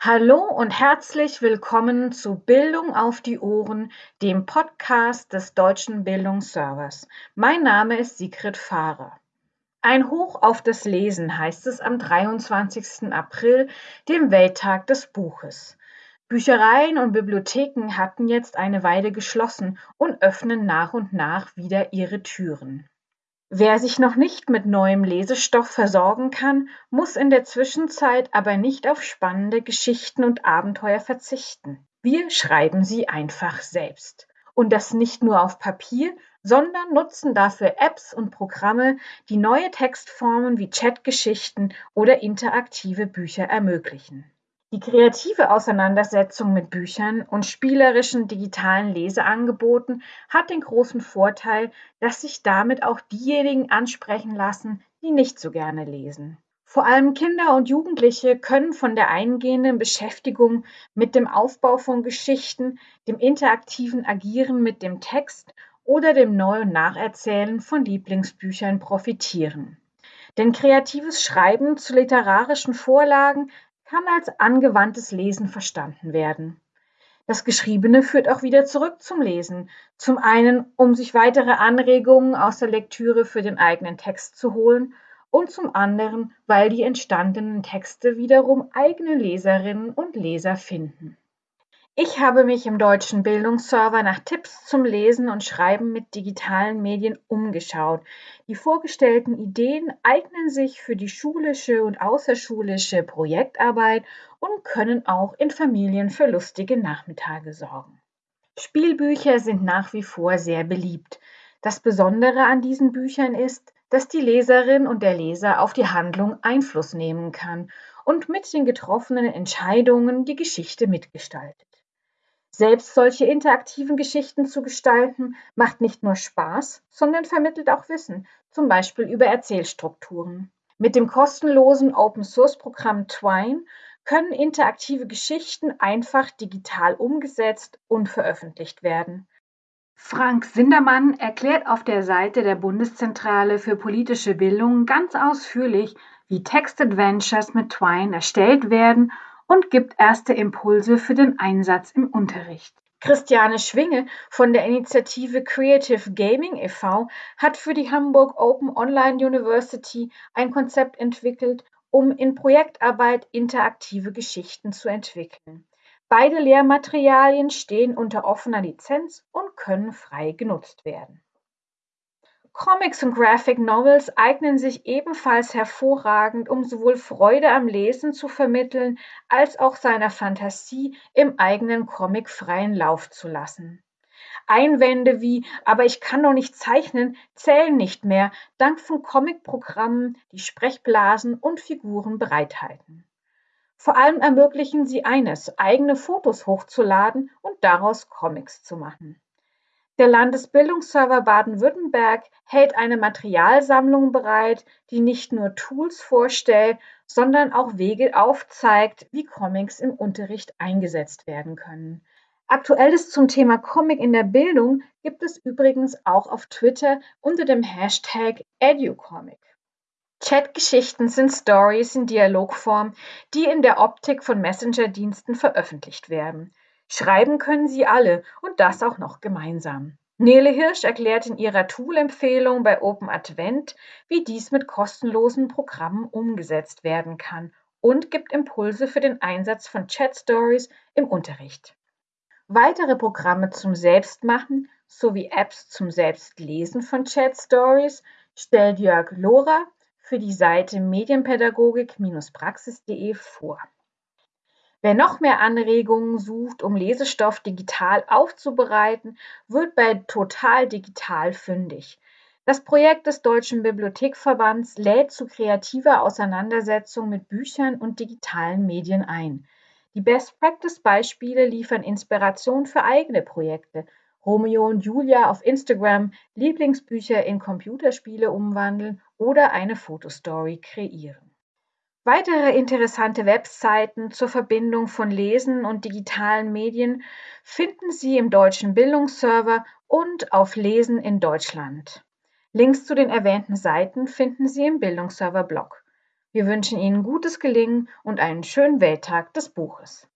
Hallo und herzlich willkommen zu Bildung auf die Ohren, dem Podcast des Deutschen Bildungsservers. Mein Name ist Sigrid Fahrer. Ein Hoch auf das Lesen heißt es am 23. April, dem Welttag des Buches. Büchereien und Bibliotheken hatten jetzt eine Weile geschlossen und öffnen nach und nach wieder ihre Türen. Wer sich noch nicht mit neuem Lesestoff versorgen kann, muss in der Zwischenzeit aber nicht auf spannende Geschichten und Abenteuer verzichten. Wir schreiben sie einfach selbst. Und das nicht nur auf Papier, sondern nutzen dafür Apps und Programme, die neue Textformen wie Chatgeschichten oder interaktive Bücher ermöglichen. Die kreative Auseinandersetzung mit Büchern und spielerischen digitalen Leseangeboten hat den großen Vorteil, dass sich damit auch diejenigen ansprechen lassen, die nicht so gerne lesen. Vor allem Kinder und Jugendliche können von der eingehenden Beschäftigung mit dem Aufbau von Geschichten, dem interaktiven Agieren mit dem Text oder dem Neu- und Nacherzählen von Lieblingsbüchern profitieren. Denn kreatives Schreiben zu literarischen Vorlagen kann als angewandtes Lesen verstanden werden. Das Geschriebene führt auch wieder zurück zum Lesen. Zum einen, um sich weitere Anregungen aus der Lektüre für den eigenen Text zu holen und zum anderen, weil die entstandenen Texte wiederum eigene Leserinnen und Leser finden. Ich habe mich im deutschen Bildungsserver nach Tipps zum Lesen und Schreiben mit digitalen Medien umgeschaut. Die vorgestellten Ideen eignen sich für die schulische und außerschulische Projektarbeit und können auch in Familien für lustige Nachmittage sorgen. Spielbücher sind nach wie vor sehr beliebt. Das Besondere an diesen Büchern ist, dass die Leserin und der Leser auf die Handlung Einfluss nehmen kann und mit den getroffenen Entscheidungen die Geschichte mitgestaltet. Selbst solche interaktiven Geschichten zu gestalten, macht nicht nur Spaß, sondern vermittelt auch Wissen, zum Beispiel über Erzählstrukturen. Mit dem kostenlosen Open-Source-Programm Twine können interaktive Geschichten einfach digital umgesetzt und veröffentlicht werden. Frank Sindermann erklärt auf der Seite der Bundeszentrale für politische Bildung ganz ausführlich, wie Text-Adventures mit Twine erstellt werden und gibt erste Impulse für den Einsatz im Unterricht. Christiane Schwinge von der Initiative Creative Gaming e.V. hat für die Hamburg Open Online University ein Konzept entwickelt, um in Projektarbeit interaktive Geschichten zu entwickeln. Beide Lehrmaterialien stehen unter offener Lizenz und können frei genutzt werden. Comics und Graphic Novels eignen sich ebenfalls hervorragend, um sowohl Freude am Lesen zu vermitteln, als auch seiner Fantasie im eigenen Comic freien Lauf zu lassen. Einwände wie aber ich kann doch nicht zeichnen zählen nicht mehr, dank von Comicprogrammen, die Sprechblasen und Figuren bereithalten. Vor allem ermöglichen sie eines, eigene Fotos hochzuladen und daraus Comics zu machen. Der Landesbildungsserver Baden-Württemberg hält eine Materialsammlung bereit, die nicht nur Tools vorstellt, sondern auch Wege aufzeigt, wie Comics im Unterricht eingesetzt werden können. Aktuelles zum Thema Comic in der Bildung gibt es übrigens auch auf Twitter unter dem Hashtag EduComic. Chatgeschichten sind Stories in Dialogform, die in der Optik von Messenger-Diensten veröffentlicht werden. Schreiben können sie alle und das auch noch gemeinsam. Nele Hirsch erklärt in ihrer Tool-Empfehlung bei Open Advent, wie dies mit kostenlosen Programmen umgesetzt werden kann und gibt Impulse für den Einsatz von Chat Stories im Unterricht. Weitere Programme zum Selbstmachen sowie Apps zum Selbstlesen von Chat Stories stellt Jörg Lohrer für die Seite medienpädagogik-praxis.de vor. Wer noch mehr Anregungen sucht, um Lesestoff digital aufzubereiten, wird bei Total Digital fündig. Das Projekt des Deutschen Bibliothekverbands lädt zu kreativer Auseinandersetzung mit Büchern und digitalen Medien ein. Die Best-Practice-Beispiele liefern Inspiration für eigene Projekte. Romeo und Julia auf Instagram, Lieblingsbücher in Computerspiele umwandeln oder eine Fotostory kreieren. Weitere interessante Webseiten zur Verbindung von Lesen und digitalen Medien finden Sie im Deutschen Bildungsserver und auf Lesen in Deutschland. Links zu den erwähnten Seiten finden Sie im Bildungsserver-Blog. Wir wünschen Ihnen gutes Gelingen und einen schönen Welttag des Buches.